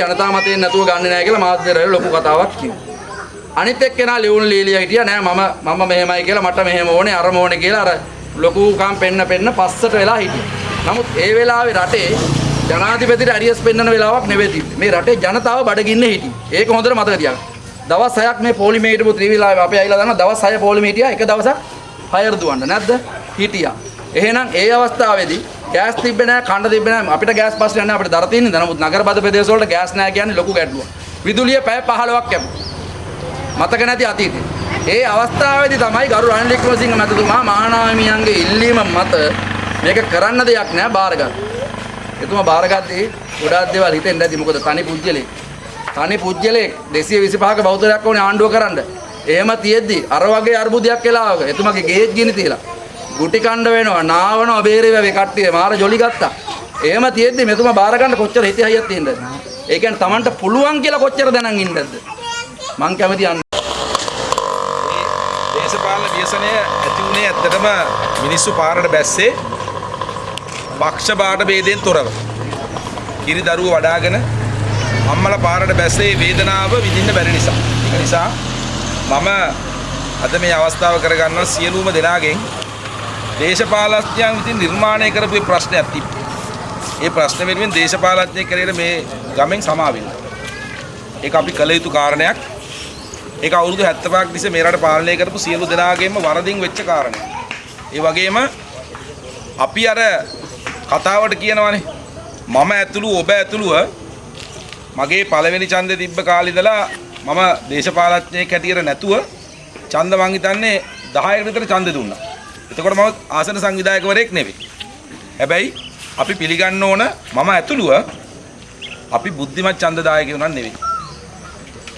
ජනතා මතයෙන් නැතුව ගන්න නැහැ කියලා මාධ්‍යවල ලොකු කතාවක් කිව්වා. අනිත් එක්කෙනා ලියුණු ලීලියා හිටියා නෑ මම මම මෙහෙමයි කියලා මට මෙහෙම ඕනේ අරම ඕනේ කියලා අර ලොකුකම් පෙන්න පෙන්න පස්සට වෙලා හිටියා. නමුත් ඒ වෙලාවේ රටේ ජනාධිපතිට අරියස් පෙන්වන වෙලාවක් නෙවෙයි තිබ්බේ. මේ රටේ ජනතාව බඩගින්නේ හිටියේ. ඒක හොඳට මතක තියාගන්න. දවස් 6ක් මේ පොලිමේ හිටපු ත්‍රිවිලාවේ අපේ අයිලා දන්නවා දවස් 6 පොලිමේ හිටියා. එක දවසක් හයර් දුවන්න නැද්ද? හිටියා. එහෙනම් ඒ අවස්ථාවේදී ගෑස් තිබ්බේ නැහැ, කණ්ඩ තිබ්බේ නැහැ. අපිට ගෑස් පස්සේ යන්නේ අපිට දර තියෙන්නේ. නමුත් නගර බද ප්‍රදේශ වලට ගෑස් නැහැ කියන්නේ ලොකු ගැටලුවක්. විදුලිය පැය 15ක් කැපුවා. මතක නැති අතීතේ. ඒ අවස්ථාවේදී තමයි ගරු රනිල් වික්‍රමසිංහ මැතිතුමා මහානායමියන්ගේ ඉල්ලීම මත මේක කරන්න දෙයක් නෑ බාරගත්තා. එතුමා බාරගත්තේ ගොඩාක් දේවල් හිතෙන් නැති මොකද තනි පුජ්‍යලෙක්. තනි පුජ්‍යලෙක් 225ක බෞද්ධයක් ඕනේ ආණ්ඩුව කරන්න. එහෙම තියෙද්දි අර වගේ අර්බුදයක් වෙලාවක එතුමාගේ ගේජ් ගිනි තියලා ගුටි කණ්ඩ වෙනවා නාවනවා බේරේවා කට්ටිය මාර ජොලි ගත්තා. එහෙම තියෙද්දි මෙතුමා බාර ගන්න කොච්චර හිතේ හයියක් තියෙනවද? ඒ කියන්නේ Tamanට පුළුවන් කියලා කොච්චර දැනන් ඉන්නද? මං කැමති අන්න දේශපාලන ව්‍යසනය ඇති වුණේ ඇත්තටම මිනිස්සු පාරට බැස්සේ පක්ෂ බාට ભેදයෙන් තොරව. කිරි දරුව වඩාගෙන අම්මලා පාරට බැස්සේ වේදනාව විඳින්න බැරි නිසා. ඒක නිසා මම අද මේ අවස්ථාව කරගන්නවා සියලුම දෙනාගෙන් දේශපාලඥයන් විසින් නිර්මාණය කරපු මේ ප්‍රශ්නයක් තිබ්බා. ඒ ප්‍රශ්න වෙනුවෙන් දේශපාලඥයෙක් කරේට මේ ගමෙන් සමාවෙන්න. ඒක අපි කළ යුතු කාරණයක්. ඒක අවුරුදු 75ක් තිස්සේ මේ රට පාලනය කරපු සියලු දෙනාගේම වරදින් වෙච්ච කාරණයක්. ඒ වගේම අපි අර කතාවට කියනවානේ මම ඇතුළු ඔබ ඇතුළුව මගේ පළවෙනි ඡන්දේ තිබ්බ කාලේ ඉඳලා මම දේශපාලඥයෙක් හැටියට නැතුව ඡන්ද මං හිතන්නේ 10කට විතර ඡන්ද දුන්නා. එතකොට මම ආසන සංවිධායකවරයෙක් නෙවෙයි. හැබැයි අපි පිළිගන්න ඕන මම ඇතුළුව අපි බුද්ධිමත් ඡන්දදායකයෝ නන් නෙවෙයි.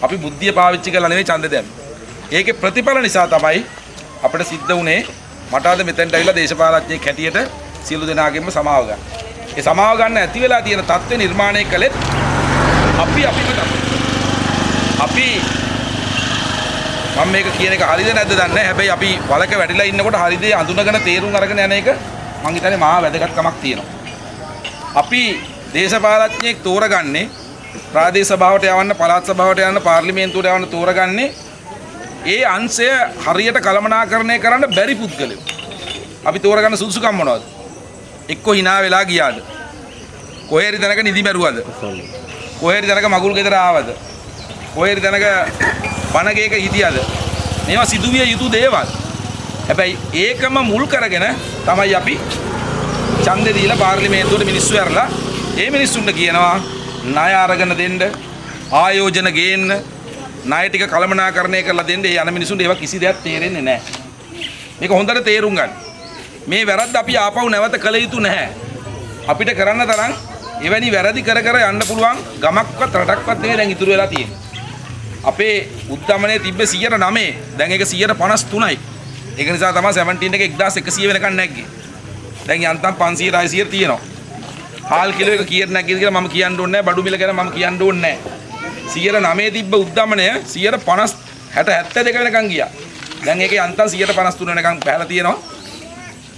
අපි බුද්ධිය පාවිච්චි කරලා නෙවෙයි ඡන්ද දැම්මේ. ඒකේ ප්‍රතිඵල නිසා තමයි අපිට සිද්ධ වුණේ මට අද මෙතෙන්ට ඇවිල්ලා දේශපාලඥයෙක් හැටියට සියලු දෙනාගෙන්ම සමාව ගන්න. ඒ සමාව ගන්න ඇති වෙලා තියෙන தත්ත්ව නිර්මාණය කළෙත් අපි අපිම තමයි. අපි මම මේක කියන එක හරිද නැද්ද දන්නේ නැහැ. හැබැයි අපි වලක වැටිලා ඉන්නකොට හරි දේ අඳුනගෙන තේරුම් අරගෙන යන එක මං හිතන්නේ මහා වැදගත්කමක් තියෙනවා. අපි දේශපාලඥයෙක් තෝරගන්නේ ප්‍රාදේශ සභාවට යවන්න පළාත් සභාවට යවන්න පාර්ලිමේන්තුවට යවන්න තෝරගන්නේ ඒ අංශය හරියට කළමනාකරණය කරන්න බැරි පුද්ගලයෝ. අපි තෝරගන්න සුදුසුකම් මොනවද? එක්ක hina වෙලා ගියාද? කොහේරි තැනක නිදි මැරුවද? කොහේරි තැනක මගුල් ගෙදර ආවද? කොහේරි තැනක බණගේක හිටියද? මේවා සිදුවිය යුතු දේවල්. හැබැයි ඒකම මුල් කරගෙන තමයි අපි ඡන්දෙ දීලා පාර්ලිමේන්තුවට මිනිස්සු ඇරලා ඒ මිනිස්සුන්ට කියනවා ණය අරගෙන දෙන්න ආයෝජන ගේන්න ණය ටික කළමනාකරණය කරලා දෙන්න ඒ යන මිනිසුන්ට ඒවා කිසි දෙයක් තේරෙන්නේ නැහැ. මේක හොඳට තේරුම් ගන්න. මේ වැරද්ද අපි ආපහු නැවත කළ යුතු නැහැ. අපිට කරන්න තරම් එවැනි වැරදි කර කර යන්න පුළුවන් ගමක්වත් රටක්වත් නෙවෙයි දැන් ඉතුරු වෙලා තියෙන්නේ. අපේ උද්ධමනයේ තිබ්බ 109 දැන් ඒක 153යි. ඒක නිසා තමයි 17 එක 1100 වෙනකන් නැග්ගේ. දැන් යන්තම් 500 600 තියෙනවා. හාල් කිලෝ එක කීයට නැග්ගේද කියලා මම කියන්න ඕනේ නැහැ. බඩු මිල ගැන මම කියන්න ඕනේ නැහැ. 109 තිබ්බ උද්ධමනය 150 60 72 වෙනකන් ගියා. දැන් ඒක යන්තම් 153 වෙනකන් පැහැලා තියෙනවා.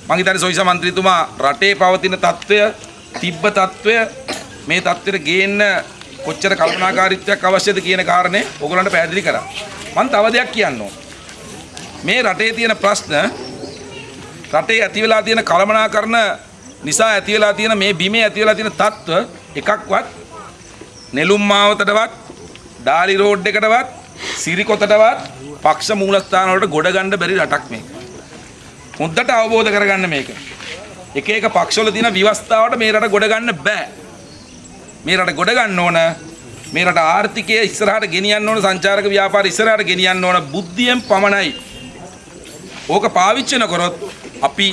මම හිතන්නේ සොයිස മന്ത്രിතුමා රටේ පවතින తত্ত্বය තිබ්බ తত্ত্বය මේ తত্ত্বෙට ගේන්න කොච්චර කල්පනාකාරීත්වයක් අවශ්‍යද කියන කාරණේ ඔයගලන්ට පැහැදිලි කරා. මම තව දෙයක් කියන්න මේ රටේ තියෙන ප්‍රශ්න රටේ ඇති වෙලා තියෙන කලමනාකරණ නිසා ඇති වෙලා තියෙන මේ බිමේ ඇති වෙලා තියෙන තත්ත්ව එකක්වත් නෙළුම් මාවතටවත් ඩාලි රෝඩ් එකටවත් සිරිකොතටවත් පක්ෂ මූලස්ථාන වලට ගොඩ ගන්න බැරි රටක් මේක. හොඳට අවබෝධ කරගන්න මේක. එක එක පක්ෂවල තියෙන විවස්ථාවට මේ රට ගොඩ ගන්න බෑ. මේ රට ගොඩ ගන්න ඕන මේ රට ආර්ථිකය ඉස්සරහට ගෙනියන්න ඕන සංචාරක ව්‍යාපාර ඉස්සරහට ගෙනියන්න ඕන බුද්ධියෙන් පමණයි. ඕක පාවිච්චි නොකරොත් අපි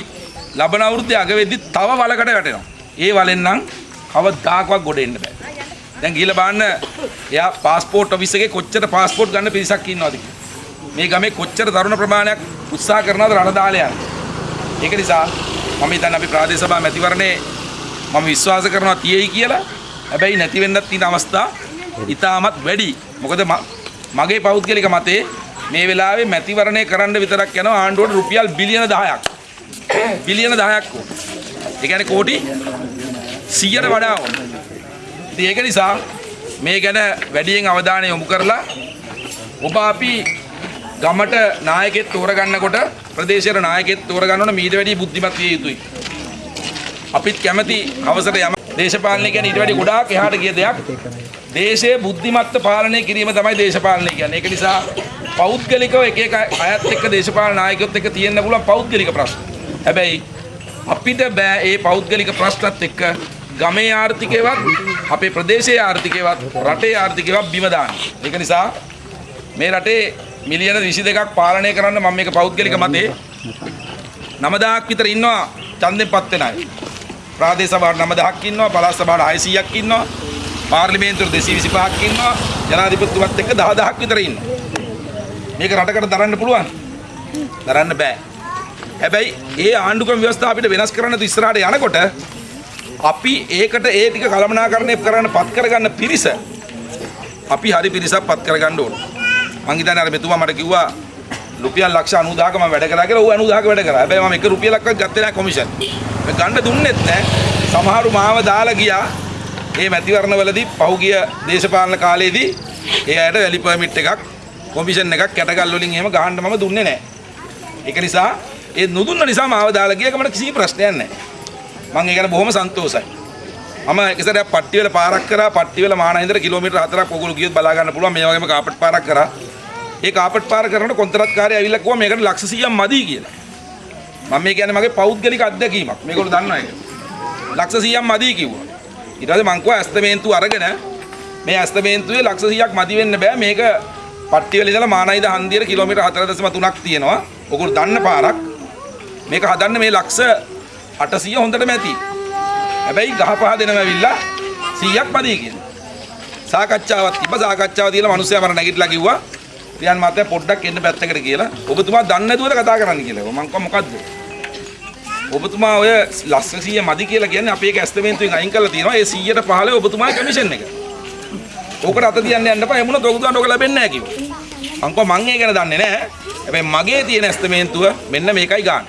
ලබන අවුරුද්දේ අග වෙද්දි තව වලකට වැටෙනවා. ඒ වලෙන් නම් කවදාකවත් ගොඩ එන්න බෑ. දැන් ගිහලා බලන්න එයා પાස්පෝර්ට් ඔෆිස් එකේ කොච්චර પાස්පෝර්ට් ගන්න පිරිසක් ඉන්නවද කියලා. මේ ගමේ කොච්චර තරුණ ප්‍රමාණයක් උත්සාහ කරනවද රට දාලා යන්න. ඒක නිසා මම හිතන්නේ අපි ප්‍රාදේශ සභා මැතිවරණේ මම විශ්වාස කරනවා තියෙයි කියලා. හැබැයි නැති වෙන්නත් තියෙන අවස්ථා ඉතාමත් වැඩි. මොකද මගේ පෞද්ගලික මතේ මේ වෙලාවේ මැතිවරණය කරන්න විතරක් යනවා ආණ්ඩුවට රුපියල් බිලියන 10ක්. බිලියන 10ක් ඕන. ඒ කියන්නේ කෝටි 100ට වඩා ඕන. ඉතින් ඒක නිසා මේ ගැන වැඩියෙන් අවධානය යොමු කරලා ඔබ අපි ගමට නායකෙත් තෝරගන්නකොට ප්‍රදේශයට නායකෙත් තෝරගන්න ඕන මීට වැඩිය බුද්ධිමත් විය යුතුයි. අපිත් කැමති අවසර යම දේශපාලනය කියන්නේ ඊට වැඩි ගොඩාක් එහාට ගිය දෙයක්. දේශයේ බුද්ධිමත්ව පාලනය කිරීම තමයි දේශපාලනය කියන්නේ. ඒක නිසා පෞද්ගලිකව එක එක අයත් එක්ක දේශපාලන නායකයොත් එක්ක තියෙන්න පුළුවන් පෞද්ගලික ප්‍රශ්න. හැබැයි අපිට බෑ ඒ පෞද්ගලික ප්‍රශ්නත් එක්ක ගමේ ආර්ථිකයවත් අපේ ප්‍රදේශයේ ආර්ථිකයවත් රටේ ආර්ථිකයවත් බිම දාන්න. ඒක නිසා මේ රටේ මිලියන 22ක් පාලනය කරන්න මම මේක පෞද්ගලික මතේ 9000ක් විතර ඉන්නවා ඡන්දෙන් පත් වෙන අය. ප්‍රාදේශ සභාවට 9000ක් ඉන්නවා, පළාත් සභාවට 600ක් ඉන්නවා, පාර්ලිමේන්තුවට 225ක් ඉන්නවා, ජනාධිපතිතුමත් එක්ක 10000ක් විතර ඉන්නවා. මේක රටකට දරන්න පුළුවන්? දරන්න බෑ. හැබැයි ඒ ආණ්ඩුක්‍රම ව්‍යවස්ථාව අපිට වෙනස් කරන්න තු ඉස්සරහට යනකොට අපි ඒකට ඒ ටික කළමනාකරණය කරන්න පත් කරගන්න පිරිස අපි හරි පිරිසක් පත් කරගන්න ඕන. මං හිතන්නේ අර මෙතුමා මට කිව්වා රුපියල් ලක්ෂ 90000ක මම වැඩ කරා කියලා. ඌ 90000ක වැඩ කරා. හැබැයි මම එක රුපියලක්වත් ගත්තේ නැහැ කොමිෂන්. මම ගන්න දුන්නෙත් නැහැ. සමහරු මාව දාලා ගියා. මේ මැතිවරණවලදී පහුගිය දේශපාලන කාලේදී ඒ අයට වැලි පර්මිට් එකක් කොමිෂන් එකක් කැටගල් වලින් එහෙම ගහන්න මම දුන්නේ නැහැ. ඒක නිසා ඒ නොදුන්න නිසා මාව දාලා ගියක මට කිසි ප්‍රශ්නයක් නැහැ. මම ඒ ගැන බොහොම සන්තෝෂයි. මම එක සැරයක් පට්ටිවල පාරක් කරා පට්ටිවල මානහින්දර කිලෝමීටර් 4ක් ඔයගොල්ලෝ ගියොත් බලා ගන්න පුළුවන් මේ වගේම කාපට් පාරක් කරා. ඒ කාපට් පාර කරනකොට කොන්ත්‍රාත්කාරය ඇවිල්ලා කිව්වා මේකට ලක්ෂ 100ක් මදි කියලා. මම මේ කියන්නේ මගේ පෞද්ගලික අත්දැකීමක්. මේගොල්ලෝ දන්නවා ඒක. ලක්ෂ 100ක් මදි කිව්වා. ඊට පස්සේ මං කිව්වා ඇස්තමේන්තුව අරගෙන මේ ඇස්තමේන්තුවේ ලක්ෂ 100ක් මදි වෙන්න බෑ මේක පට්ටිවල ඉඳලා මානයිද හන්දියට කිලෝමීටර් 4.3ක් තියෙනවා. ඔයගොල්ලෝ දන්න පාරක්. මේක හදන්න මේ ලක්ෂ 800 හොඳටම ඇති. හැබැයි ගහ පහ දෙනම ඇවිල්ලා 100ක් මදි කියලා. සාකච්ඡාවක් තිබ්බ සාකච්ඡාව තියලා මිනිස්සයා මර නැගිටලා කිව්වා රියන් මාතයා පොඩ්ඩක් එන්න පැත්තකට කියලා. ඔබතුමා දන්නේ නැතුවද කතා කරන්න කියලා. මම කිව්වා මොකද්ද? ඔබතුමා ඔය ලක්ෂ 100 මදි කියලා කියන්නේ අපි ඒක ඇස්තමේන්තුවෙන් අයින් කරලා තියෙනවා. ඒ 100ට 15 ඔබතුමාගේ කමිෂන් එක. ඕකට අත තියන්න යන්න එපා. එමුණත් ඔබතුමාට ඕක ලැබෙන්නේ නැහැ කිව්වා. මං කිව්වා මං ඒ ගැන දන්නේ නැහැ. හැබැයි මගේ තියෙන ඇස්තමේන්තුව මෙන්න මේකයි ගන්න.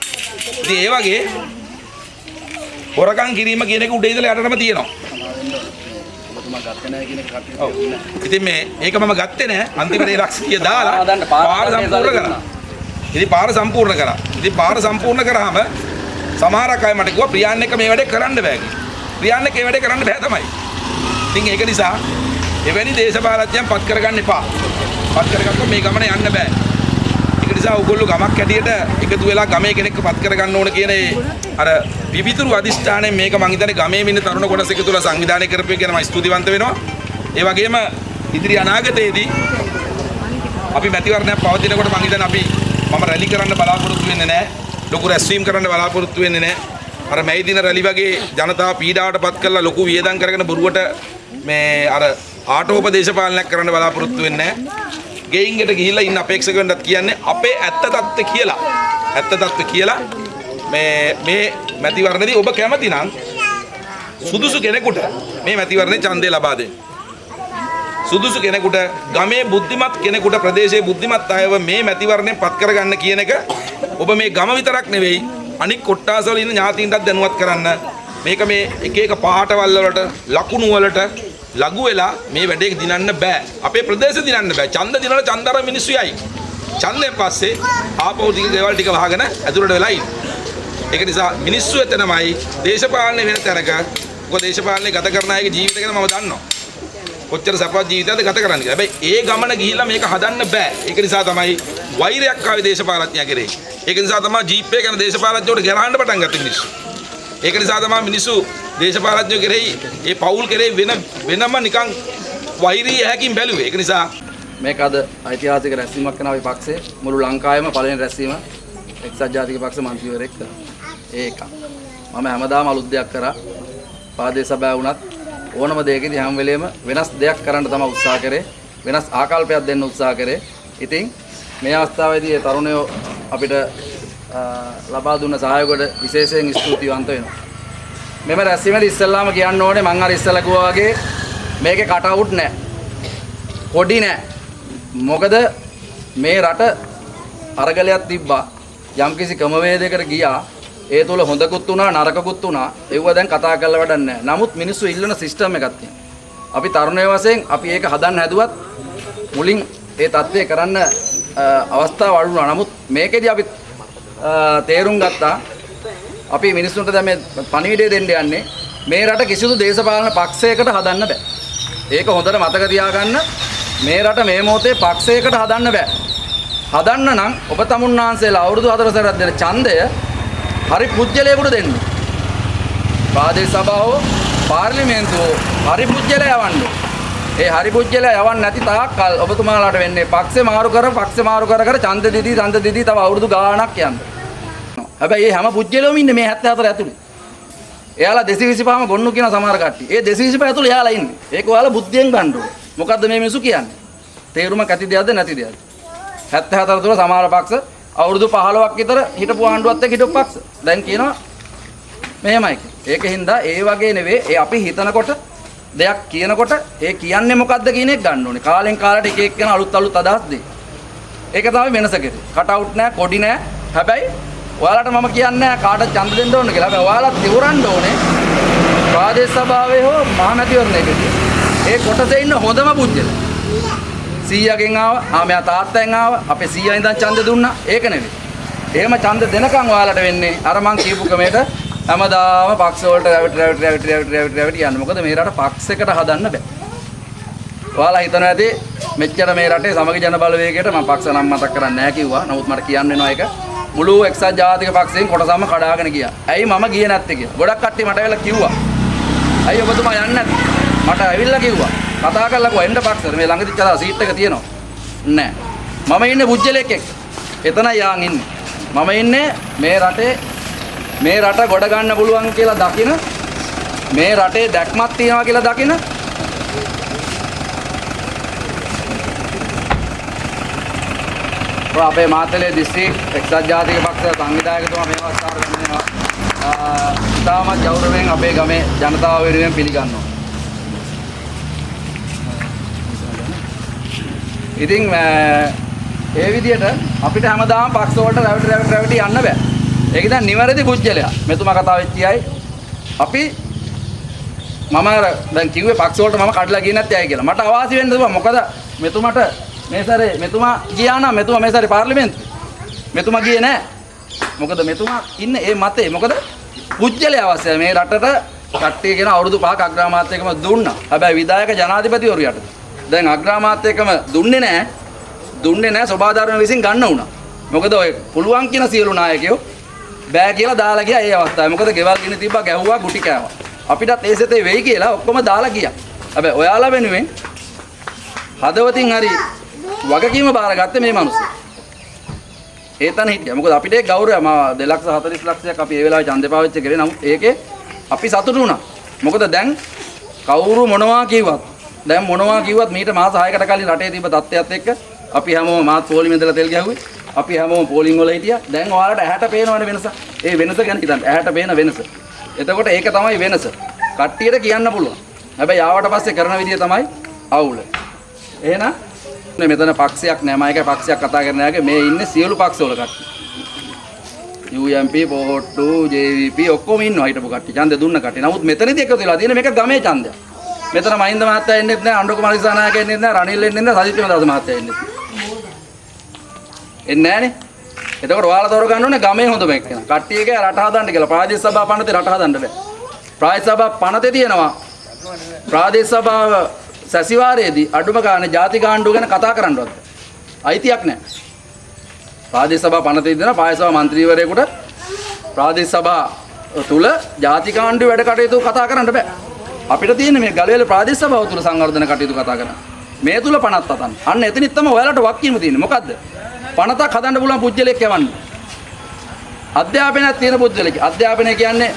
ඉතින් ඒ වගේ හොරකම් කිරීම කියන එක උඩේ ඉඳලා යටටම තියෙනවා. ඔබතුමා ගත්තේ නැහැ කියන එක කට්ටිය ඔව්. ඉතින් මේ ඒක මම ගත්තේ නැහැ. අන්තිමට ඒ ලක්ෂිය දාලා පාර සම්පූර්ණ කරා. ඉතින් පාර සම්පූර්ණ කරා. ඉතින් පාර සම්පූර්ණ කරාම සමහරක් අය මට කිව්වා ප්‍රියාන් එක මේ වැඩේ කරන්න බෑ කියලා. ප්‍රියාන් එක මේ වැඩේ කරන්න බෑ තමයි. ඉතින් ඒක නිසා එවැනි දේශපාලඥයන් පත් කරගන්න එපා. පත් කරගත්තොත් මේ ගමන යන්න බෑ. ඒක නිසා ඔයගොල්ලෝ ගමක් හැටියට එකතු වෙලා ගමේ කෙනෙක්ව පත් කරගන්න ඕන කියන ඒ අර පිවිතුරු අදිෂ්ඨානයෙන් මේක මං හිතන්නේ ගමේ ඉන්න තරුණ කොටස එකතුලා සංවිධානය කරපු එක ගැන මම ස්තුතිවන්ත වෙනවා. ඒ වගේම ඉදිරි අනාගතයේදී අපි මැතිවරණයක් පවතිනකොට මං හිතන්නේ අපි මම රැලි කරන්න බලාපොරොත්තු වෙන්නේ නැහැ. ලොකු රැස්වීම් කරන්න බලාපොරොත්තු වෙන්නේ නැහැ. අර මැයි දින රැලි වගේ ජනතාව පීඩාවට පත් කරලා ලොකු වියදම් කරගෙන බොරුවට මේ අර ආටෝපදේශපාලනයක් කරන්න බලාපොරොත්තු වෙන්නේ නැහැ. ගෙයින්කට ගිහිල්ලා ඉන්න අපේක්ෂකයන්ටත් කියන්නේ අපේ ඇත්ත தත්ත්ව කියලා. ඇත්ත தත්ත්ව කියලා මේ මේ මැතිවරණදී ඔබ කැමති නම් සුදුසු කෙනෙකුට මේ මැතිවරණේ ඡන්දය ලබා දෙන්න. සුදුසු කෙනෙකුට ගමේ බුද්ධිමත් කෙනෙකුට ප්‍රදේශයේ බුද්ධිමත් අයව මේ මැතිවරණයෙන් පත් කරගන්න කියන එක ඔබ මේ ගම විතරක් නෙවෙයි අනික් කොට්ටාසවල ඉන්න ඥාතීන්ටත් දැනුවත් කරන්න මේක මේ එක එක පාටවල් වලට ලකුණු වලට ලඝු වෙලා මේ වැඩේ දිනන්න බෑ අපේ ප්‍රදේශ දිනන්න බෑ ඡන්ද දිනන ඡන්දර මිනිස්සු යයි ඡන්දයෙන් පස්සේ ආපහු ටික ගෙවල් ටික වහගෙන ඇතුළට වෙලා ඉන්න ඒක නිසා මිනිස්සු එතනමයි දේශපාලනය වෙන තැනක මොකද දේශපාලනය ගත කරන අයගේ ජීවිත ගැන මම දන්නවා කොච්චර සපවත් ජීවිතයක්ද ගත කරන්න කියලා. හැබැයි ඒ ගමන ගිහිල්ලා මේක හදන්න බෑ. ඒක නිසා තමයි වෛරයක් ආවේ දේශපාලඥයා කෙරේ. ඒක නිසා තමයි ජීප් එක ගැන දේශපාලඥයෝට ගරහන්න පටන් ගත්තේ මිනිස්සු. ඒක නිසා තමයි මිනිස්සු දේශපාලඥයෝ කෙරෙහි ඒ පවුල් කෙරෙහි වෙන වෙනම නිකන් වෛරී ඇහැකින් බැලුවේ. ඒක නිසා මේක අද ඓතිහාසික රැස්වීමක් කරන අපි පක්ෂේ මුළු ලංකාවේම පළවෙනි රැස්වීම එක්සත් ජාතික පක්ෂ මන්ත්‍රීවරයෙක් කළා. ඒක. මම හැමදාම අලුත් දෙයක් කරා. පාදේ සභාව වුණත් ඕනම දෙයකදී හැම වෙලේම වෙනස් දෙයක් කරන්න තමයි උත්සාහ කරේ. වෙනස් ආකල්පයක් දෙන්න උත්සාහ කරේ. ඉතින් මේ අවස්ථාවේදී ඒ තරුණයෝ අපිට අ, ලබා දුන්න සහයෝගයට විශේෂයෙන් ස්තුතිවන්ත වෙනවා. මෙම රැස්වීමේදී ඉස්සෙල්ලාම කියන්න ඕනේ මං අර ඉස්සෙල්ලා කිව්වා වගේ මේකේ කට් අවුට් නැහැ. පොඩි නෑ. මොකද මේ රට අරගලයක් තිබ්බා. යම්කිසි ක්‍රමවේදයකට ගියා. ඒ තුල හොඳකුත් වුණා නරකකුත් වුණා. ඒව දැන් කතා කරලා වැඩක් නැහැ. නමුත් මිනිස්සු ඉල්ලන සිස්ටම් එකක් තියෙනවා. අපි තරුණය වශයෙන් අපි ඒක හදන්න හැදුවත් මුලින් ඒ தත්ත්වය කරන්න අ, අවස්ථාව අඩු වුණා. නමුත් මේකෙදි අපි අ, තේරුම් ගත්තා අපි මිනිස්සුන්ට දැන් මේ පණිවිඩය දෙන්න යන්නේ මේ රට කිසිදු දේශපාලන පක්ෂයකට හදන්න බෑ. ඒක හොඳට මතක තියාගන්න මේ රට මේ මොහොතේ පක්ෂයකට හදන්න බෑ. හදන්න නම් ඔබ තමුන්නාන්සේලා අවුරුදු 4 සැරයක් දෙන ඡන්දය හරි පුජ්‍යලයකට දෙන්න. ප්‍රාදේශ සභාව පාර්ලිමේන්තුව හරි පුජ්‍යලය යවන්න. ඒ හරි පුජ්‍යලය යවන්න නැති තාක්කල් ඔබතුමාලාට වෙන්නේ පක්ෂේ මාරු කර පක්ෂේ මාරු කර කර ඡන්ද දෙදී ඡන්ද දෙදී තව අවුරුදු ගාණක් යන්න. හැබැයි මේ හැම පුජ්‍යලෙම ඉන්නේ මේ 74 ඇතුළේ. එයාලා 225ම ගොන්නු කියන සමහර කට්ටිය. ඒ 225 ඇතුළේ එයාලා ඉන්නේ. ඒක ඔයාලා බුද්ධියෙන් ගන්න ඕනේ. මොකද්ද මේ මිනිස්සු කියන්නේ? තේරුමක් ඇති දෙයක්ද නැති දෙයක්ද? 74 තුල සමහර පක්ෂ අවුරුදු 15ක් විතර හිටපු ආණ්ඩුවත් එක්ක හිටපු පක්ෂ. දැන් කියනවා මෙහෙමයි කියලා. ඒකින්ද ඒ වගේ නෙවෙයි ඒ අපි හිතනකොට දෙයක් කියනකොට ඒ කියන්නේ මොකද්ද කියන එක ගන්න ඕනේ. කාලෙන් කාලට එක එක්කෙනා අලුත් අලුත් අදහස් දෙයි. ඒක තමයි වෙනස කෙරේ. කට් අවුට් නෑ, කොඩි නෑ. හැබැයි ඔයාලට මම කියන්නේ නෑ කාටද ඡන්ද දෙන්න ඕන කියලා. හැබැයි ඔයාලත් ඉවරන්න ඕනේ. ප්‍රාදේශ සභාවේ හෝ මහමැතිවරණයකදී. ඒ කොටසේ ඉන්න හොඳම පුජ්‍යල. 100ගෙන් ආවා, ආ මෙයා තාත්තෙන් ආවා, අපේ 100 ඉඳන් ඡන්ද දුන්නා. ඒක නෙවෙයි. එහෙම ඡන්ද දෙනකන් ඔයාලට වෙන්නේ අර මං කියපු ක්‍රමයට හැමදාම පක්ෂ වලට රැවටි රැවටි රැවටි රැවටි රැවටි රැවටි යන්න. මොකද මේ රට පක්ෂයකට හදන්න බෑ. ඔයාලා හිතනවා ඇති මෙච්චර මේ රටේ සමගි ජන බලවේගයට මම පක්ෂ නම් මතක් කරන්නේ නැහැ කිව්වා. නමුත් මට කියන්න වෙනවා ඒක. මුළු එක්සත් ජාතික පක්ෂයෙන් කොටසම කඩාගෙන ගියා. ඇයි මම ගියේ නැත්තේ කියලා. ගොඩක් කට්ටිය මට ඇවිල්ලා කිව්වා. ඇයි ඔබතුමා යන්නේ නැත්තේ? මට ඇවිල්ලා කිව්වා. කතා කරලා කිව්වා එන්න පක්ෂෙට මේ ළඟදි චලා සීට් එක තියෙනවා. නෑ. මම ඉන්නේ පුජ්‍යලෙක් එක්ක. එතන යාන් ඉන්නේ. මම ඉන්නේ මේ රටේ මේ රට ගොඩ ගන්න පුළුවන් කියලා දකින මේ රටේ දැක්මක් තියෙනවා කියලා දකින ඔය අපේ මාතලේ දිස්ත්‍රික් එක්සත් ජාතික පක්ෂ සංවිධායකතුමා මේ අවස්ථාවට ගන්නවා. ඉතාමත් ගෞරවයෙන් අපේ ගමේ ජනතාව වෙනුවෙන් පිළිගන්නවා. ඉතින් ඒ විදිහට අපිට හැමදාම පක්ෂ වලට රැවටි රැවටි රැවටි යන්න බෑ. ඒක දැන් නිවැරදි පුජ්‍යලයා. මෙතුමා කතා වෙච්චියයි අපි මම අර දැන් කිව්වේ පක්ෂ වලට මම කඩලා ගියේ නැත්තේ ඇයි කියලා. මට අවාසි වෙන්න දුවා. මොකද මෙතුමාට මේ සැරේ මෙතුමා ගියා නම් මෙතුමා මේ සැරේ පාර්ලිමේන්තුවේ. මෙතුමා ගියේ නැහැ. මොකද මෙතුමා ඉන්නේ ඒ මතේ. මොකද පුජ්‍යලයා අවශ්‍යයි මේ රටට කට්ටිය කියන අවුරුදු පහක් අග්‍රාමාත්‍යකම දුන්නා. හැබැයි විධායක ජනාධිපතිවරු යට. දැන් අග්‍රාමාත්‍යකම දුන්නේ නැහැ. දුන්නේ නැහැ සෝබාධාරණ විසින් ගන්න උනා. මොකද ඔය පුළුවන් කියන සියලු නායකයෝ බෑ කියලා දාලා ගියා ඒ අවස්ථාවේ. මොකද ගෙවල් ගිනි තිබ්බා ගැහුවා ගුටි කෑවා. අපිටත් ඒ සතේ වෙයි කියලා ඔක්කොම දාලා ගියා. හැබැයි ඔයාලා වෙනුවෙන් හදවතින් හරි වගකීම බාරගත්තේ මේ මිනිස්සු. ඒ තන හිටියා. මොකද අපිට ඒ ගෞරවය මා 240 ලක්ෂයක් අපි ඒ වෙලාවේ ඡන්දේ පාවිච්චි කරේ. නමුත් ඒකේ අපි සතුටු වුණා. මොකද දැන් කවුරු මොනවා කිව්වත් දැන් මොනවා කිව්වත් මීට මාස 6කට කලින් රටේ තිබ්බ තත්ත්වයක් එක්ක අපි හැමෝම මාත් පොලිමේ ඉඳලා තෙල් ගැහුවේ. අපි හැමෝම පෝලිං වල හිටියා. දැන් ඔයාලට ඇහැට පේනවනේ වෙනස. ඒ වෙනස ගැන හිතන්න. ඇහැට පේන වෙනස. එතකොට ඒක තමයි වෙනස. කට්ටියට කියන්න පුළුවන්. හැබැයි ආවට පස්සේ කරන විදිය තමයි අවුල. එහෙනම් මේ මෙතන පක්ෂයක් නෑ මම එකයි පක්ෂයක් කතා කරන යාගේ මේ ඉන්නේ සියලු පක්ෂවල කට්ටිය. UMP පොහොට්ටු JVP ඔක්කොම ඉන්නවා හිටපු කට්ටිය. ඡන්දෙ දුන්න කට්ටිය. නමුත් මෙතනදී එකතු වෙලා තියෙන මේක ගමේ ඡන්දයක්. මෙතන මහින්ද මහත්තයා එන්නෙත් නෑ අඬු කුමාර දිසානායක එන්නෙත් නෑ රනිල් එන්නෙත් නෑ සජිත් ප්‍රේමදාස මහත්තයා එන්නෙත් එන්නේ නැහනේ. එතකොට ඔයාලා තෝරගන්න ඕනේ ගමේ හොඳම එක්කෙනා. කට්ටිය එක රට හදන්න කියලා. ප්‍රාදේශ සභාව පනතේ රට හදන්න බෑ. ප්‍රාදේශ සභාව පනතේ තියෙනවා. ප්‍රාදේශ සභාව සැසිවාරයේදී අඩුම ගානේ ಜಾති ගාණ්ඩුව ගැන කතා කරන්නවත් අයිතියක් නැහැ. ප්‍රාදේශ සභාව පනතේ දෙන ප්‍රාදේශ සභා මන්ත්‍රීවරයෙකුට ප්‍රාදේශ සභාව තුල ಜಾති ගාණ්ඩුව වැඩ කටයුතු කතා කරන්න බෑ. අපිට තියෙන්නේ මේ ගලවැල ප්‍රාදේශ සභාව තුල සංවර්ධන කටයුතු කතා කරන්න. මේ තුල 50 අතන්. අන්න එතනින් තමයි ඔයාලට වක්කීම තියෙන්නේ. මොකද්ද? පනතක් හදන්න පුළුවන් පුජ්‍යලෙක් යවන්න. අධ්‍යාපනයක් තියෙන පුජ්‍යලෙක්. අධ්‍යාපනය කියන්නේ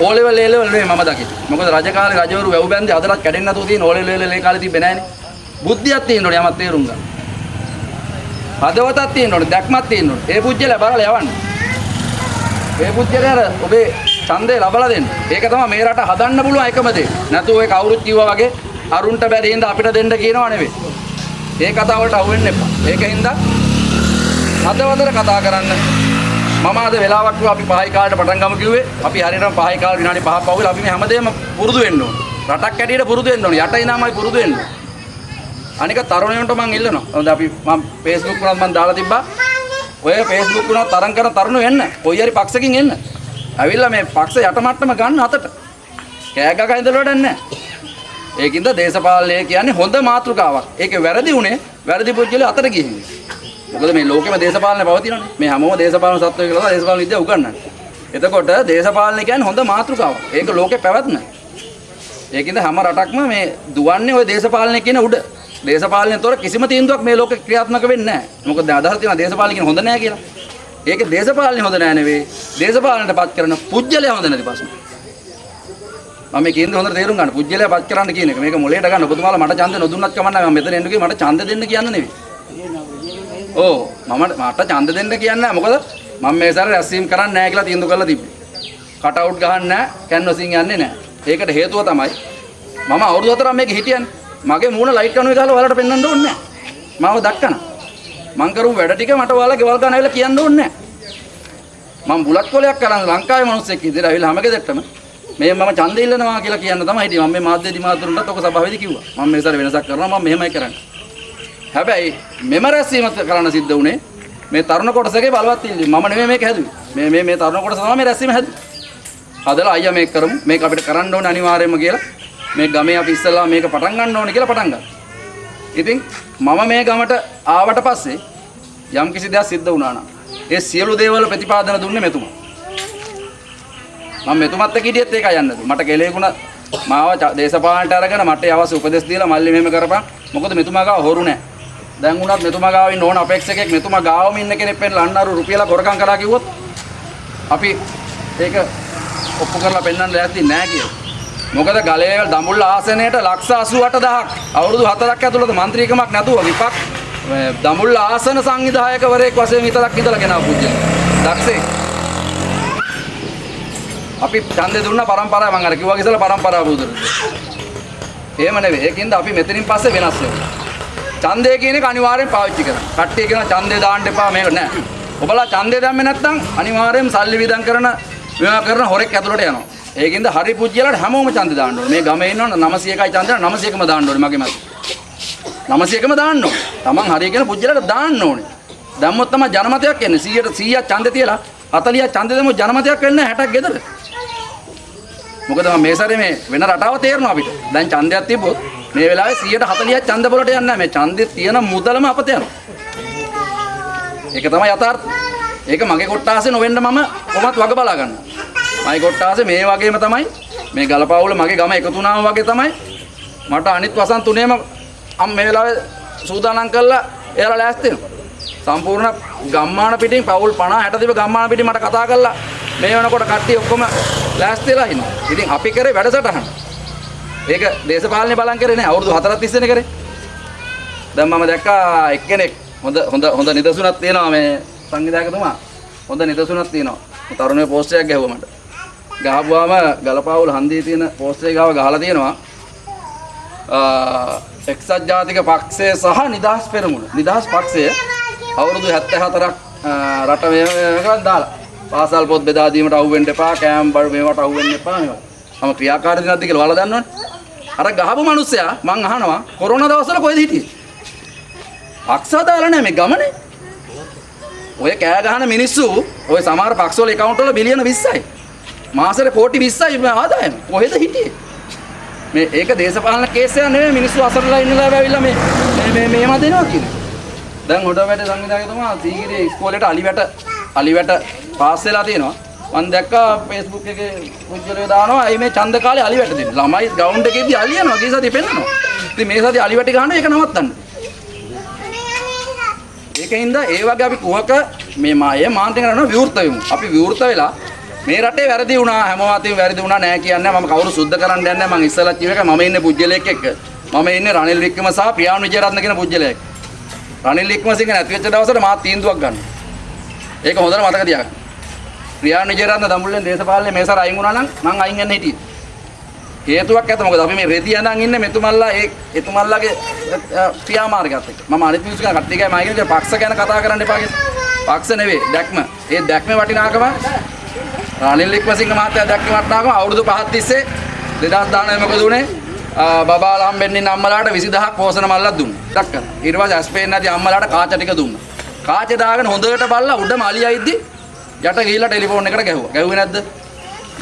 ඕ ලෙවල් ඒ ලෙවල් නෙවෙයි මම දකින්නේ. මොකද රජ කාලේ රජවරු වැව් බැන්දේ අදටත් කැඩෙන්නේ නැතුව තියෙන ඕ ලෙවල් ඒ කාලේ තිබ්බේ නැහනේ. බුද්ධියක් තියෙන්න ඕනේ යමක් තේරුම් ගන්න. හදවතක් තියෙන්න ඕනේ, දැක්මක් තියෙන්න ඕනේ. ඒ පුජ්‍යලයා බලලා යවන්න. ඒ පුජ්‍යලයාට ඔබේ ඡන්දය ලබලා දෙන්න. ඒක තමයි මේ රට හදන්න පුළුවන් එකම දේ. නැතු ඔය කවුරුත් කිව්වා වගේ අරුන්ට බැරි හින්දා අපිට දෙන්න කියනවා නෙවෙයි. ඒ කතාව වලට අහු වෙන්න එපා. ඒකින්ද හදවතට කතා කරන්න. මම අද වෙලාවක් කිව්වා අපි පහයි කාලේට පටන් ගමු කිව්වේ. අපි හරියටම පහයි කාලේ විනාඩි 5ක් පහුවෙලා අපි මේ හැමදේම පුරුදු වෙන්න ඕන. රටක් ඇටියට පුරුදු වෙන්න ඕනේ. යට ඉනාමයි පුරුදු වෙන්න. ඕනේ. අනික තරුණයන්ට මම ඉල්ලනවා. හොඳ අපි මම Facebook උනත් මම දාලා තිබ්බා. ඔය Facebook උනත් තරම් කරන තරුණ වෙන්න. කොයි හරි පක්ෂකින් එන්න. ඇවිල්ලා මේ පක්ෂ යට මට්ටම ගන්න අතට. කෑ ගගා ඉඳලා වැඩක් නැහැ. ඒකින්ද දේශපාලනය කියන්නේ හොඳ මාතෘකාවක්. ඒකේ වැරදි උනේ වැරදි පුද්ගලයා අතට ගිහින්. මොකද මේ ලෝකෙම දේශපාලනය පවතිනනේ. මේ හැමෝම දේශපාලන සත්වය කියලා තමයි දේශපාලන විද්‍යාව උගන්වන්නේ. එතකොට දේශපාලනය කියන්නේ හොඳ මාතෘකාවක්. ඒක ලෝකේ පැවැත්ම. ඒකින්ද හැම රටක්ම මේ දුවන්නේ ওই දේශපාලනය කියන උඩ. දේශපාලනයෙන් තොර කිසිම තීන්දුවක් මේ ලෝකේ ක්‍රියාත්මක වෙන්නේ නැහැ. මොකද අදහස් තියෙනවා දේශපාලනය කියන හොඳ නැහැ කියලා. ඒක දේශපාලනය හොඳ නැහැ නෙවෙයි. දේශපාලනයට පත් කරන පුජ්‍යලයා හොඳ නැති ප්‍රශ්න. මම මේ කියන්නේ හොඳට තේරුම් ගන්න. පුජ්‍යලයා පත් කරන්න කියන එක. මේක මොලේට ගන්න. ඔබතුමාලා මට ඡන්ද නොදුන්නත් කමන්නේ මම මෙතන එන්න කිව්වේ මට ඡන්ද දෙන්න කියන්න නෙවෙයි. ඕ මම මට ඡන්ද දෙන්න කියන්නේ නැහැ. මොකද මම මේ සැරේ රැස්වීම කරන්නේ නැහැ කියලා තීන්දුව කරලා තිබ්බේ. කට් අවුට් ගහන්නේ නැහැ, කැන්වසින් යන්නේ නැහැ. ඒකට හේතුව තමයි මම අවුරුදු හතරක් මේක හිටියන්නේ. මගේ මූණ ලයිට් කණුවේ ගහලා ඔයාලට පෙන්වන්න ඕනේ නැහැ. මාව දක්කන. මං කරු වැඩ ටික මට ඔයාලා ගෙවල් ගන්න ඇවිල්ලා කියන්න ඕනේ නැහැ. මම බුලත් කොලයක් කරන් ලංකාවේ මිනිස්සෙක් විදිහට ඇවිල්ලා හැම ගෙදරටම මේ මම ඡන්දෙ ඉල්ලනවා කියලා කියන්න තමයි හිටියේ. මම මේ මාධ්‍ය දිමාතුරුන්ටත් ඔක සභාවේදී කිව්වා. මම මේ සැරේ වෙනසක් කරනවා මම මෙහෙමයි කරන්නේ. හැබැයි මෙම රැස්වීම කරන්න සිද්ධ වුණේ මේ තරුණ කොටසගේ බලවත් ඉල්ලීම. මම නෙමෙයි මේක හැදුවේ. මේ මේ මේ තරුණ කොටස තමයි මේ රැස්වීම හැදුවේ. හදලා අයියා මේක කරමු. මේක අපිට කරන්න ඕනේ අනිවාර්යයෙන්ම කියලා. මේ ගමේ අපි ඉස්සෙල්ලා මේක පටන් ගන්න ඕනේ කියලා පටන් ගත්තා. ඉතින් මම මේ ගමට ආවට පස්සේ යම් කිසි දෙයක් සිද්ධ වුණා නම් ඒ සියලු දේවල් ප්‍රතිපාදන දුන්නේ මෙතුමා. මම මෙතුමත් එක්ක හිටියෙත් ඒකයි යන්නද. මට කෙලෙකුණ මාව ච- දේශපාලනට අරගෙන මට ඒ අවශ්‍ය උපදෙස් දීලා මල්ලි මෙහෙම කරපන්. මොකද මෙතුමා ගාව හොරු නැහැ. දැන් උනත් මෙතුමා ගාව ඉන්න ඕන අපේක්ෂකෙක් මෙතුමා ගාවම ඉන්න කෙනෙක් වෙන්න ලන්නාරු රුපියලා හොරකම් කළා කිව්වොත් අපි ඒක ඔප්පු කරලා පෙන්වන්න ලෑස්ති නෑ කියලා. මොකද ගලේ දඹුල්ල ආසනයේට ලක්ෂ 88000ක් අවුරුදු 4ක් ඇතුළත മന്ത്രിකමක් නැතුව විපක් දඹුල්ල ආසන සංවිධායකවරයෙක් වශයෙන් විතරක් ඉඳලා ගෙනා පුජ්‍යය. දක්ෂේ. අපි ඡන්දේ දුන්න પરම්පරාව මම අර කිව්වා ඉතල પરම්පරාව බුදුරු. එහෙම නෙවෙයි. ඒකින්ද අපි මෙතනින් පස්සේ වෙනස් වෙනවා. ඡන්දය කියන එක අනිවාර්යෙන් පාවිච්චි කරන්න. කට්ටිය කියන ඡන්දේ දාන්න එපා මේක නෑ. ඔබලා ඡන්දේ දැම්මේ නැත්නම් අනිවාර්යෙන් සල්ලි විදන් කරන මේවා කරන හොරෙක් ඇතුළට යනවා. ඒකින්ද හරි පුජ්‍යලට හැමෝම ඡන්දේ දාන්න ඕනේ. මේ ගමේ ඉන්නවනම් 901යි ඡන්දේ 901ම දාන්න ඕනේ මගේ මත. 901ම දාන්න ඕනේ. Taman හරි කියන පුජ්‍යලට දාන්න ඕනේ. දැම්මොත් තමයි ජනමතයක් එන්නේ. 100ට 100ක් ඡන්දේ තියලා 40ක් ඡන්දේ දැම්මොත් ජනමතයක් වෙන්නේ 60ක් ගෙදර. මොකද මම මේ සැරේ මේ වෙන රටාව තේරෙනවා අපිට. දැන් ඡන්දයක් තිබ්බොත් මේ වෙලාවේ 140ක් ඡන්ද වලට යන්නේ නැහැ. මේ ඡන්දේ තියෙන මුදලම අපත යනවා. ඒක තමයි යථාර්ථය. ඒක මගේ කොට්ටාසේ නොවෙන්න මම කොහොමත් වග බලා ගන්නවා. මගේ කොට්ටාසේ මේ වගේම තමයි මේ ගලපාවුල මගේ ගම එකතු වුණාම වගේ තමයි මට අනිත් වසන් තුනේම අම් මේ වෙලාවේ සූදානම් කරලා එයාලා ලෑස්ති වෙනවා. සම්පූර්ණ ගම්මාන පිටින් පවුල් 50 60 තිබ්බ ගම්මාන පිටින් මට කතා කරලා මේ වෙනකොට කට්ටිය ඔක්කොම ලෑස්තිලා ඉන්නවා. ඉතින් අපි කරේ වැඩසටහන. ඒක දේශපාලනේ බලන් කරේ නෑ අවුරුදු 4ක් තිස්සේනේ කරේ. දැන් මම දැක්කා එක්කෙනෙක් හොඳ හොඳ හොඳ නිදසුනක් තියෙනවා මේ සංවිධායකතුමා. හොඳ නිදසුනක් තියෙනවා. තරුණය පෝස්ට් එකක් ගැහුවා මට. ගහපුවාම ගලපාවුල හන්දියේ තියෙන පෝස්ට් එක ගාව ගහලා තියෙනවා. අ, එක්සත් ජාතික පක්ෂය සහ නිදහස් පෙරමුණ. නිදහස් පක්ෂය අවුරුදු 74ක් අ, රට මේකට දාලා. පාසල් පොත් බෙදා දීමට අහු වෙන්න එපා, කෑම් බඩ මේවට අහු වෙන්න එපා මේවා. මම ක්‍රියාකාරී නැද්ද කියලා ඔයාලා දන්නවනේ. අර ගහපු මිනිස්සයා මං අහනවා කොරෝනා දවස්වල කොහෙද හිටියේ? පක්ෂ දාලා නැහැ මේ ගමනේ. ඔය කෑ ගහන මිනිස්සු ඔය සමහර පක්ෂවල account වල බිලියන 20යි. මාසෙට කෝටි 20යි ආදායම. කොහෙද හිටියේ? මේ ඒක දේශපාලන කේස් එකක් නෙමෙයි මිනිස්සු අසරලා ඉන්නලා ඇවිල්ලා මේ මේ මේ මේව දෙනවා කියන්නේ. දැන් හොඩවැට සංවිධායකතුමා සීගිරිය ඉස්කෝලේට අලිවැට අලිවැට පාස් වෙලා තියෙනවා. මම දැක්කා Facebook එකේ පුජ්‍යලේ දානවා අයි මේ ඡන්ද කාලේ අලිවැට දෙන්න. ළමයි ග්‍රවුන්ඩ් එකේදී අලියනවා ගිය සතිය පෙන්නනවා. ඉතින් මේ සතිය අලිවැටි ගහනවා ඒක නවත්තන්න. ඒකින්ද ඒ වගේ අපි කුහක මේ මාය මාන්තේ කරනවා විවෘත වෙමු. අපි විවෘත වෙලා මේ රටේ වැරදි වුණා හැමෝම අතින් වැරදි වුණා නෑ කියන්නේ මම කවුරු සුද්ධ කරන්න යන්නේ නෑ මම ඉස්සලා කිව්ව එක මම ඉන්නේ පුජ්‍යලයක් එක්ක. මම ඉන්නේ රනිල් වික්‍රම සහ ප්‍රියාන් විජයරත්න කියන පුජ්‍යලයක්. රනිල් වික්‍රමසිංහ නැති වෙච්ච දවසට මාත් තීන්දුවක් ගන්නවා. ඒක හොඳට මතක තියාගන්න. ප්‍රියාන් විජයරත්න දඹුල්ලෙන් දේශපාලනේ මේ සැර අයින් වුණා නම් මං අයින් වෙන්න හිටියේ. හේතුවක් ඇත මොකද අපි මේ රෙදි යනන් ඉන්නේ මෙතුමල්ලා ඒ එතුමල්ලාගේ ක්‍රියාමාර්ගයත් එක්ක. මම අනිත් මිනිස්සු ගැන කට්ටිය ගෑ මම කියන්නේ පක්ෂ ගැන කතා කරන්න එපා කියලා. පක්ෂ නෙවෙයි දැක්ම. ඒ දැක්මේ වටිනාකම රනිල් වික්‍රමසිංහ මහත්තයා දැක්කේ වටිනාකම අවුරුදු 5ක් තිස්සේ 2019 මොකද උනේ? ආ, බබාලා හම්බෙන්නේ ඉන්න අම්මලාට 20000ක් පෝසන මල්ලක් දුන්නා. ටක් කරලා. ඊට පස්සේ ඇස්පේන් නැති අම්මලාට කාච ටික දුන්නා. කාච දාගෙන හොඳට බලලා උඩම අලියයිද්දි යට ගිහිල්ලා ටෙලිෆෝන් එකට ගැහුවා. ගැහුවේ නැද්ද?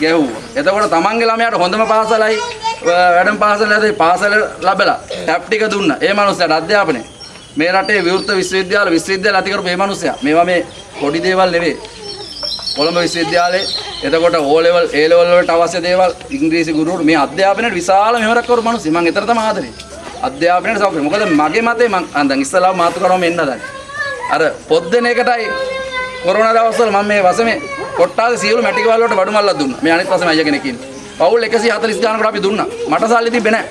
ගැහුවා. එතකොට තමන්ගේ ළමයාට හොඳම පාසලයි වැඩම පාසල ඇති පාසල ලැබලා ටැප් ටික දුන්නා. ඒ මනුස්සයාට අධ්‍යාපනය. මේ රටේ විවෘත විශ්වවිද්‍යාල විශ්වවිද්‍යාල ඇති කරපු මේ මනුස්සයා. මේවා මේ පොඩි දේවල් නෙවෙයි. කොළඹ විශ්වවිද්‍යාලයේ එතකොට O level A level වලට අවශ්‍ය දේවල් ඉංග්‍රීසි ගුරුවරු මේ අධ්‍යාපනයට විශාල මෙහෙවරක් කරපු මිනිස්සු මම ඊතර තමයි ආදරේ අධ්‍යාපනයට සෞඛ්‍ය මොකද මගේ මතේ මම අන්දන් ඉස්සලාම මාතු කරවම එන්න හදන්නේ අර පොත් දෙන එකටයි කොරෝනා දවස්වල මම මේ වසමේ කොට්ටාසේ සියලු මැටිකවල වලට බඩු මල්ලක් දුන්නා. මේ අනිත් වසමේ අයියා කෙනෙක් ඉන්නේ. පවුල් 140 ගානකට අපි දුන්නා. මට සල්ලි තිබ්බේ නැහැ.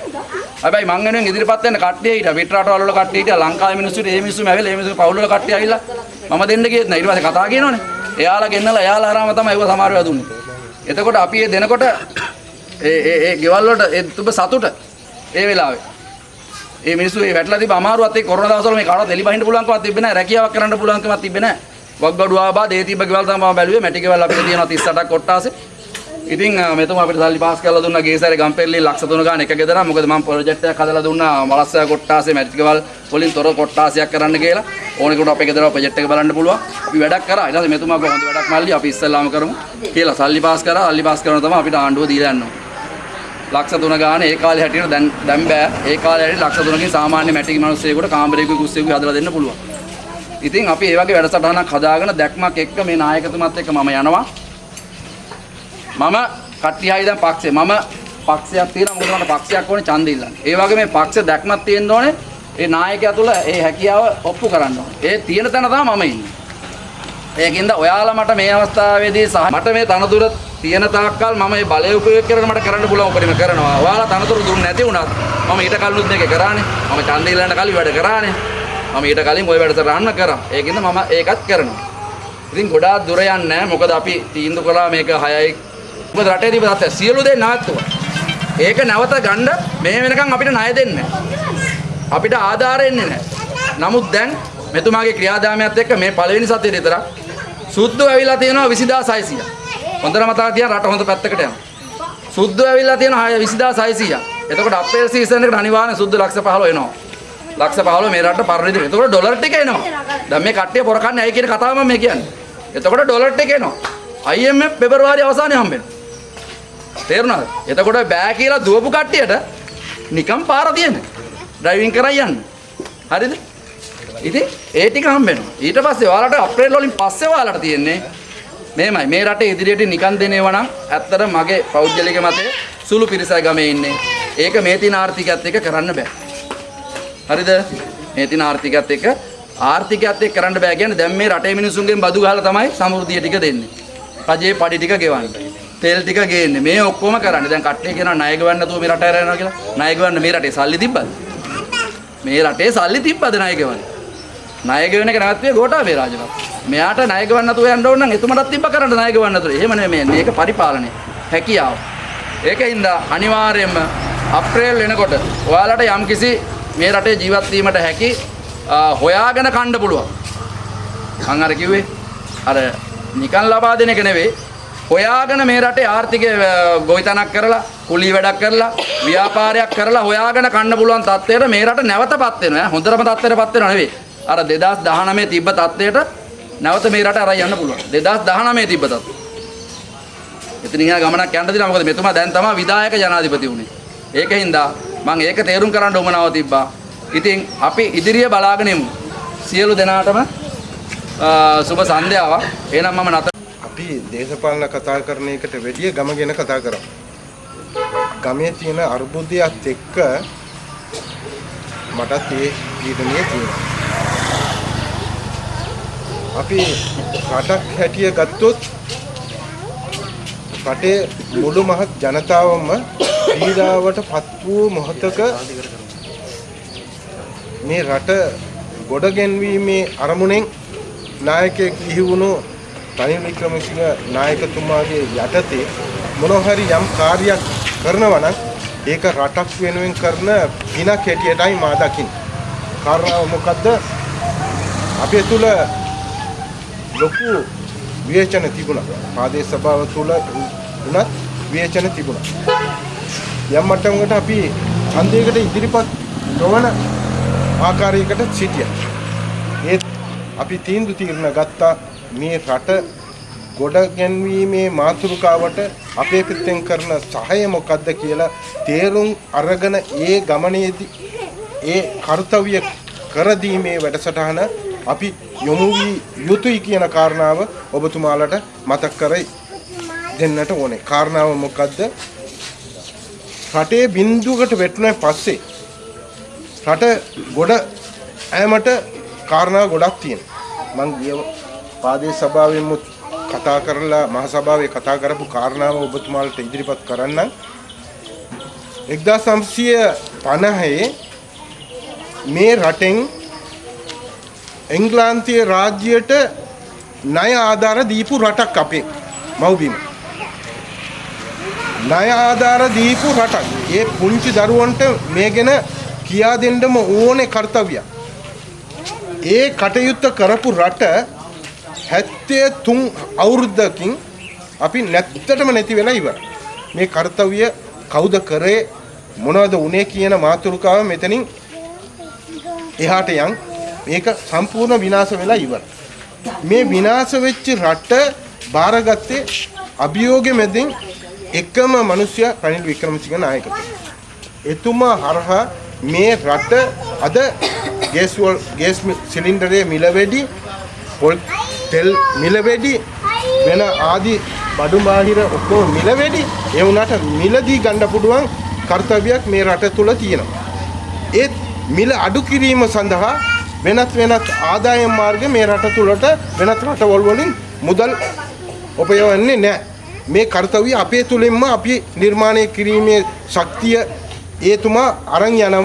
හැබැයි මං වෙනුවෙන් ඉදිරිපත් වෙන්න කට්ටිය හිටියා. පිට රටවල වල කට්ටිය හිටියා. ලංකාවේ මිනිස්සුන්ට ඒ මිනිස්සුම ඇවිල්ලා ඒ මිනිස්සු පවුල් වල කට්ටිය ඇවිල්ලා මම දෙන්න ගියෙත් නෑ ඊට පස්සේ කතා කියනවනේ. එයාලා ගෙන්නලා එයාලා හරහාම තමයි ඒව සමහර ඒවා දුන්නේ එතකොට අපි ඒ දෙනකොට ඒ ඒ ඒ ගෙවල් වලට ඒ තුබ සතුට ඒ වෙලාවේ ඒ මිනිස්සු ඒ වැටලා තිබ්බ අමාරුවත් ඒ කොරෝනා දවස්වල මේ කාටවත් එලි බහින්න පුළුවන්කමක් තිබ්බේ නැහැ. රැකියාවක් කරන්න පුළුවන්කමක් තිබ්බේ නැහැ. වග්ගඩුව ආබා දේ තිබ්බ ගෙවල් තමයි මම බැලුවේ. මැටි ගෙවල් අපිට තියෙනවා 38ක් කොට්ටාසේ. ඉතින් අ, මෙතුමා අපිට සල්ලි පාස් කරලා දුන්නා. ගේසාරේ ගම්පෙරළි ලක්ෂ 3 ගාන එක ගෙදර මොකද මම ප්‍රොජෙක්ට් එකක් හදලා දුන්නා. මලස්සය කොට්ටාසේ මැටි ගෙවල් වලින් තොර කොට්ටාසයක් කරන්න කියලා. ඕනෙකට අපේ ගෙදර ප්‍රොජෙක්ට් එක බලන්න පුළුවන්. අපි වැඩක් කරා. ඊට පස්සේ මෙතුමා කොහොමද වැඩක් මල්ලි? අපි ඉස්සෙල්ලාම කරමු කියලා සල්ලි පාස් කරා. සල්ලි පාස් කරනවා තමයි අපිට ආණ්ඩුව දීලා යනවා ලක්ෂ 3 ගාන ඒ කාලේ හැටියට දැන් දැන් බෑ ඒ කාලේ හැටියට ලක්ෂ 3කින් සාමාන්‍ය මැටි මිනිස්සෙකුට කාමරයකුයි කුස්සියකුයි හදලා දෙන්න පුළුවන් ඉතින් අපි ඒ වගේ වැඩසටහනක් හදාගෙන දැක්මක් එක්ක මේ නායකතුමත් එක්ක මම යනවා මම කට්ටියයි දැන් පක්ෂේ මම පක්ෂයක් තියෙනවා මොකද මට පක්ෂයක් ඕනේ ඡන්දෙ ඉල්ලන්න. ඒ වගේ මේ පක්ෂ දැක්මක් තියෙන්න ඕනේ. ඒ නායකයා තුල ඒ හැකියාව ඔප්පු කරන්න ඕනේ. ඒ තියෙන තැන තමයි මම ඉන්නේ. ඒකින්ද ඔයාලා මට මේ අවස්ථාවේදී සහ මට මේ තනතුර තියෙන තාක්කල් මම මේ බලය උපයෝග කරගෙන මට කරන්න පුළුවන් උපරිම කරනවා. ඔයාලා තනතුර දුන්නේ නැති වුණත් මම ඊට කලිනුත් මේක කරානේ. මම ඡන්දෙ ඉල්ලන්න කලින් වැඩ කරානේ. මම ඊට කලින් ওই වැඩසටහන කරා. ඒකින්ද මම ඒකත් කරනවා. ඉතින් ගොඩාක් දුර යන්නේ නැහැ. මොකද අපි තීන්දුව කළා මේක 6යි මොකද රටේ තිබ්බ තත්ත්වය සියලු දේ නවත්තුවා. ඒක නැවත ගන්න මේ වෙනකන් අපිට ණය දෙන්නේ අපිට ආධාර එන්නේ නැහැ. නමුත් දැන් මෙතුමාගේ ක්‍රියාදාමයත් එක්ක මේ පළවෙනි සතියේ විතර සුද්ධ ඇවිල්ලා තියෙනවා 20600. හොඳට මතක තියාගන්න රට හොඳ පැත්තකට යනවා. සුද්ධ ඇවිල්ලා තියෙනවා 20600. එතකොට අප්‍රේල් සීසන් එකට අනිවාර්යෙන් සුද්ධ ලක්ෂ 15 එනවා. ලක්ෂ 15 මේ රට පරිදි. එතකොට ඩොලර් ටික එනවා. දැන් මේ කට්ටිය පොර කන්නේ ඇයි කියන කතාව මම මේ කියන්නේ. එතකොට ඩොලර් ටික එනවා. IMF පෙබරවාරි අවසානයේ හම්බෙනවා. තේරුණාද? එතකොට බෑ කියලා දුවපු කට්ටියට නිකම් පාර තියෙන්නේ. ඩ්‍රයිවිං කරන් යන්න. හරිද? ඉතින් ඒ ටික හම්බෙනවා. ඊට පස්සේ ඔයාලට අප්‍රේල් වලින් පස්සේ ඔයාලට තියෙන්නේ මේමයි මේ රටේ ඉදිරියට නිකන් දෙනේවා නම් ඇත්තට මගේ පෞද්ගලික මතය සුළු පිරිසයි ගමේ ඉන්නේ. ඒක මේ තින ආර්ථිකයත් එක්ක කරන්න බෑ. හරිද? මේ තින ආර්ථිකයත් එක්ක ආර්ථිකයත් එක්ක කරන්න බෑ කියන්නේ දැන් මේ රටේ මිනිසුන්ගෙන් බදු ගහලා තමයි සමෘද්ධිය ටික දෙන්නේ. රජේ පඩි ටික ගෙවන්නේ. තෙල් ටික ගේන්නේ. මේ ඔක්කොම කරන්නේ. දැන් කට්ටිය කියනවා ණය ගෙවන්න නැතුව මේ රට ඇර යනවා කියලා. ණය ගෙවන්න මේ රටේ සල්ලි තිබ්බද? මේ රටේ සල්ලි තිබ්බද ණය ගෙවන්න? ණය ගෙවන එක නැවතුනේ ගෝඨාභය රාජපක්ෂ. මෙයාට ණය ගෙවන්න නැතුව යන්න ඕන නම් එතුමටත් තිබ්බ කරන්න ණය ගෙවන්න නැතුව. එහෙම නෙමෙයි මේක පරිපාලනය. හැකියාව. ඒකින්ද අනිවාර්යයෙන්ම අප්‍රේල් වෙනකොට ඔයාලට යම්කිසි මේ රටේ ජීවත් වීමට හැකි අ, හොයාගෙන කන්න පුළුවන්. මං අර කිව්වේ අර නිකන් ලබා දෙන එක නෙවෙයි හොයාගෙන මේ රටේ ආර්ථිකය අ, ගොවිතැනක් කරලා කුලී වැඩක් කරලා ව්‍යාපාරයක් කරලා හොයාගෙන කන්න පුළුවන් තත්ත්වයට මේ රට නැවතපත් වෙනවා ඈ. හොඳටම තත්ත්වයටපත් වෙනවා නෙවෙයි අර 2019 තිබ්බ තත්ත්වයට නැවත මේ රට අරන් යන්න පුළුවන්. 2019 තිබ්බ තත්ත්වය. එතනින් එහා ගමනක් යන්න දෙනවා. මොකද මෙතුමා දැන් තමයි විධායක ජනාධිපති වුණේ ඒකින්ද මම ඒක තේරුම් කරන්න උවමනාව තිබ්බා. ඉතින් අපි ඉදිරිය බලාගෙන යමු සියලු දෙනාටම අ, සුබ සන්ධ්‍යාවක්. එහෙනම් මම නතර අපි දේශපාලන කතා කරන එකට වැඩිය ගම ගැන කතා කරමු. ගමේ තියෙන අර්බුදයත් එක්ක මටත් ඒ පීඩනය තියෙනවා. අපි රටක් හැටිය ගත්තොත් රටේ මුළු මහත් ජනතාවම පීඩාවට පත් වූ මොහොතක මේ රට ගොඩ ගැන්වීමේ අරමුණෙන් නායකයෙක් ඉහි වුණු රනිල් වික්‍රමසිංහ නායකතුමාගේ යටතේ මොනවා හරි යම් කාර්යයක් කරනවා නම් ඒක රටක් වෙනුවෙන් කරන පිනක් හැටියටයි මා දකින්නේ. කාරණාව මොකද්ද? අපේ තුල ලොකු විවේචන තිබුණා. ප්‍රාදේශ සභාව තුල උනත් විවේචන තිබුණා. යම් මට්ටමකට අපි ඡන්දයකට ඉදිරිපත් නොවන ආකාරයකට සිටියා. ඒත් අපි තීන්දුව తీරන ගත්තා මේ රට ගොඩ ගැන්වීමේ මාතෘකාවට අපේ පිටෙන් කරන සහාය මොකක්ද කියලා තේරුම් අරගෙන ඒ ගමනේදී ඒ කාර්යය කර දීමේ වැඩසටහන අපි යොමු වී යුතුයි කියන කාරණාව ඔබතුමාලට මතක් කරයි දෙන්නට ඕනේ. කාරණාව මොකද්ද? රටේ බිඳුවකට වැටුණාන් පස්සේ රට ගොඩ ඈමට කාරණා ගොඩක් තියෙනවා. මං ගිය පාදේ සභාවෙම කතා කරලා මහ සභාවේ කතා කරපු කාරණාව ඔබතුමාලට ඉදිරිපත් කරන්නම්. 1950 මේ රටෙන් එංග්ලාන්තයේ රාජ්‍යයට ණය ආධාර දීපු රටක් අපේ මව්බිම. ණය ආධාර දීපු රටක්. ඒ පුංචි දරුවන්ට මේ ගැන කියා දෙන්නම ඕනේ කාර්යය. ඒ කටයුත්ත කරපු රට 73 අවුරුද්දකින් අපි නැත්තටම නැති වෙලා ඉවරයි. මේ කාර්යය කවුද කරේ මොනවද උනේ කියන මාතෘකාව මෙතනින් එහාට යන් මේක සම්පූර්ණ විනාශ වෙලා ඉවරයි. මේ විනාශ වෙච්ච රට බාරගත්තේ අභියෝග මැදින් එකම මිනිසයා රනිල් වික්‍රමසිංහ නායකතුමා. එතුමා හරහා මේ රට අද ගෑස් වල ගෑස් සිලින්ඩරයේ මිල වැඩි පොල් තෙල් මිල වැඩි වෙන ආදී බඩු බාහිර ඔක්කොම මිල වැඩි ඒ වුණාට මිලදී ගන්න පුළුවන් කාර්යයක් මේ රට තුල තියෙනවා. ඒත් මිල අඩු කිරීම සඳහා වෙනත් වෙනත් ආදායම් මාර්ග මේ රට තුලට වෙනත් රටවල් වලින් මුදල් උපයවන්නේ නැහැ. මේ කාර්යය අපේ තුලින්ම අපි නිර්මාණය කිරීමේ ශක්තිය ඒතුමා අරන් යනවා